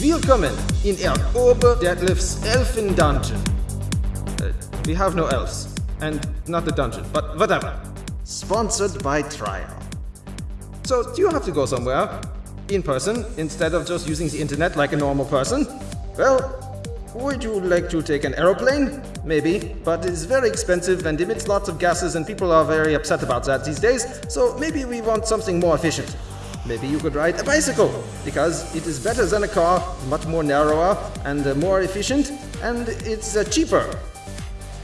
Willkommen in El Ober Detlef's Elfen Dungeon. Uh, we have no elves. And not the dungeon, but whatever. Sponsored by Trial. So, do you have to go somewhere? In person, instead of just using the internet like a normal person? Well, would you like to take an aeroplane? Maybe, but it's very expensive and emits lots of gases and people are very upset about that these days, so maybe we want something more efficient. Maybe you could ride a bicycle, because it is better than a car, much more narrower and uh, more efficient, and it's uh, cheaper.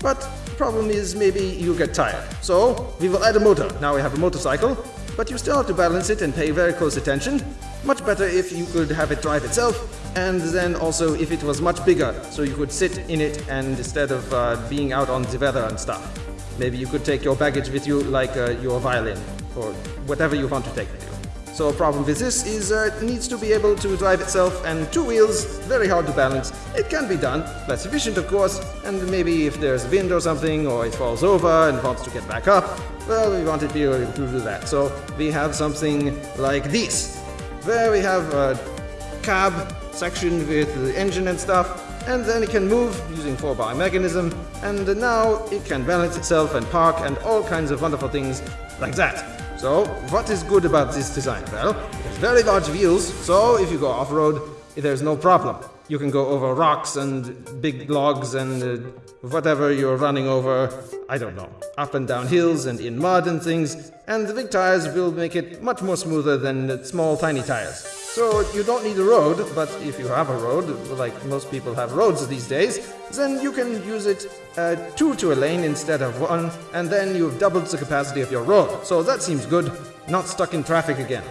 But problem is maybe you get tired. So we will add a motor. Now we have a motorcycle, but you still have to balance it and pay very close attention. Much better if you could have it drive itself, and then also if it was much bigger, so you could sit in it and instead of uh, being out on the weather and stuff. Maybe you could take your baggage with you like uh, your violin, or whatever you want to take with you. So a problem with this is uh, it needs to be able to drive itself and two wheels, very hard to balance. It can be done, less efficient of course, and maybe if there's wind or something or it falls over and wants to get back up, well we want it to be able to do that. So we have something like this. There we have a cab section with the engine and stuff, and then it can move using 4-bar mechanism, and now it can balance itself and park and all kinds of wonderful things like that. So, what is good about this design? Well, it's very large wheels, so if you go off-road, there's no problem. You can go over rocks and big logs and uh, whatever you're running over, I don't know, up and down hills and in mud and things, and the big tires will make it much more smoother than small tiny tires. So you don't need a road, but if you have a road, like most people have roads these days, then you can use it uh, two to a lane instead of one, and then you've doubled the capacity of your road. So that seems good, not stuck in traffic again.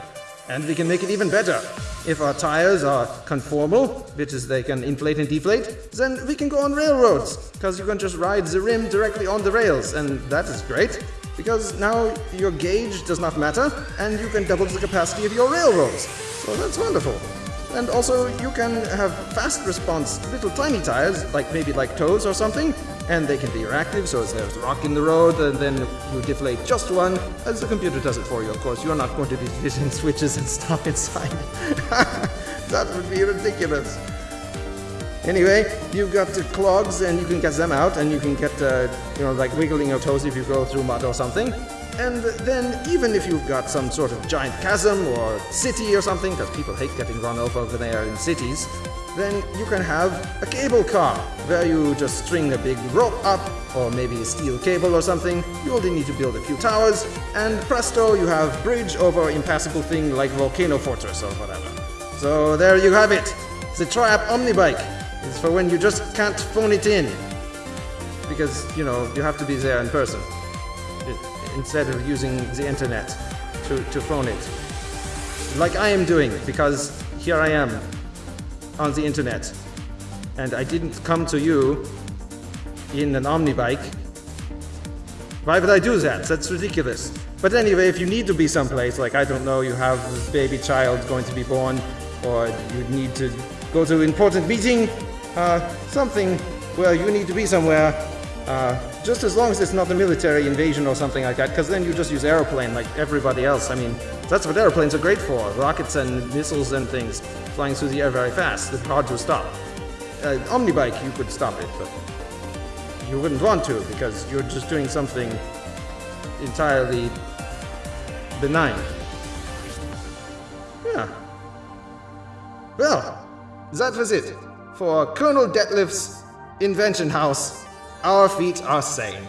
And we can make it even better. If our tires are conformal, which is they can inflate and deflate, then we can go on railroads, because you can just ride the rim directly on the rails, and that is great, because now your gauge does not matter, and you can double the capacity of your railroads. So that's wonderful. And also you can have fast response little tiny tires, like maybe like toes or something, and they can be reactive, so as there's a rock in the road, and then you deflate just one, as the computer does it for you, of course. You're not going to be fitting switches and stuff inside. that would be ridiculous. Anyway, you've got the clogs, and you can get them out, and you can get, uh, you know, like wiggling your toes if you go through mud or something. And then even if you've got some sort of giant chasm or city or something, because people hate getting run over when they are in cities, then you can have a cable car where you just string a big rope up or maybe a steel cable or something. You only need to build a few towers and presto, you have bridge over impassable thing like Volcano Fortress or whatever. So there you have it. The Triap Omnibike. It's for when you just can't phone it in. Because, you know, you have to be there in person instead of using the internet to, to phone it. Like I am doing, because here I am on the internet. And I didn't come to you in an omnibike. Why would I do that? That's ridiculous. But anyway, if you need to be someplace, like I don't know, you have a baby child going to be born, or you need to go to an important meeting, something where you need to be somewhere, uh, just as long as it's not a military invasion or something like that, because then you just use aeroplane like everybody else. I mean, that's what airplanes are great for. Rockets and missiles and things flying through the air very fast. It's hard to stop. Uh, Omnibike, you could stop it, but you wouldn't want to because you're just doing something entirely benign. Yeah. Well, that was it for Colonel Detlef's Invention House our feet are sane.